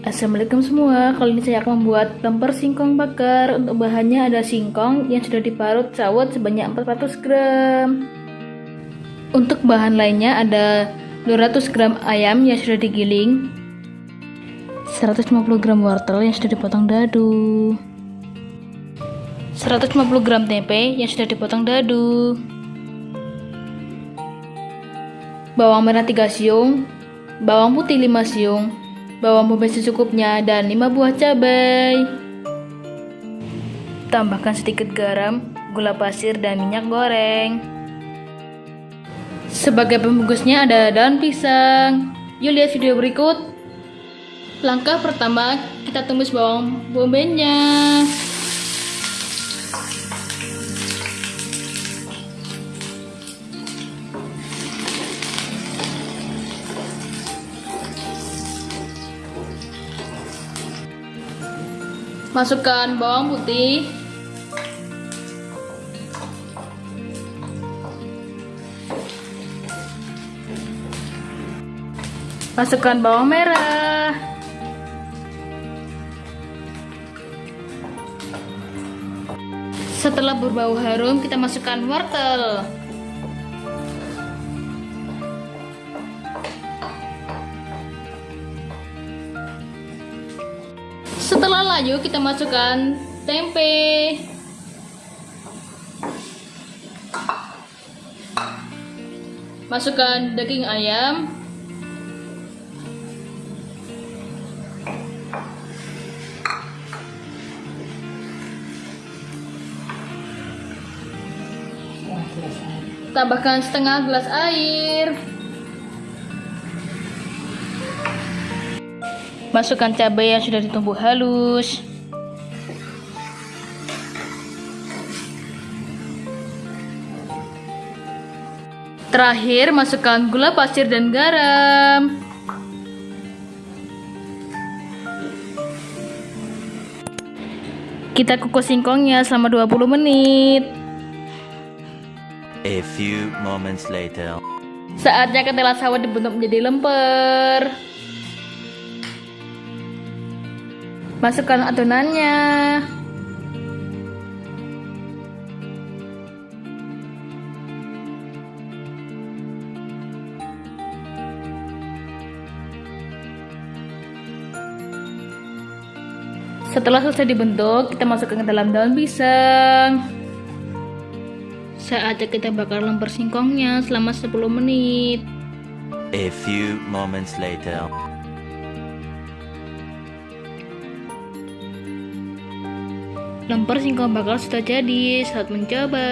Assalamualaikum semua, kali ini saya akan membuat lemper singkong bakar. Untuk bahannya ada singkong yang sudah diparut sawat sebanyak 400 gram. Untuk bahan lainnya ada 200 gram ayam yang sudah digiling 150 gram wortel yang sudah dipotong dadu 150 gram tempe yang sudah dipotong dadu Bawang merah 3 siung Bawang putih 5 siung bawang bombay secukupnya, dan 5 buah cabai. Tambahkan sedikit garam, gula pasir, dan minyak goreng. Sebagai pembungkusnya ada daun pisang. Yuk lihat video berikut. Langkah pertama, kita tumis bawang bombaynya. Masukkan bawang putih. Masukkan bawang merah. Setelah berbau harum, kita masukkan wortel. Setelah layu kita masukkan tempe. Masukkan daging ayam. Tambahkan setengah gelas air. Masukkan cabai yang sudah ditumbuk halus. Terakhir, masukkan gula pasir dan garam. Kita kukus singkongnya selama 20 menit. A few moments later. Saatnya ketela sawit dibentuk menjadi lemper. Masukkan adonannya. Setelah selesai dibentuk, kita masukkan ke dalam daun pisang. Saatnya kita bakar lemper singkongnya selama 10 menit. A few moments later. Lemper singkong bakar sudah jadi, saat mencoba.